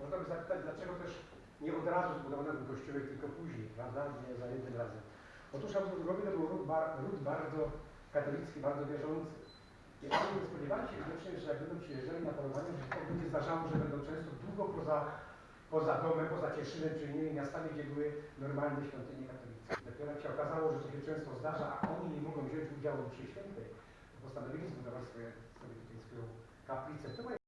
Można by zapytać, dlaczego też nie od razu zbudowano ten kościółek, tylko później, prawda? Nie za jednym razem. Otóż Habsburgowie to był ród, bar, ród bardzo katolicki, bardzo wierzący. I oni nie spodziewali się wiecznie, że jak będą przyjeżdżali na polowanie, że to będzie zdarzało, że będą często długo poza, poza domem, poza Cieszynem, czy innymi miastami, gdzie były normalne świątynie katolickie. Dopiero jak się okazało, że to się często zdarza, a oni nie mogą wziąć udziału w mszy świętej, to postanowili zbudować swoje, sobie tutaj swoją kaplicę.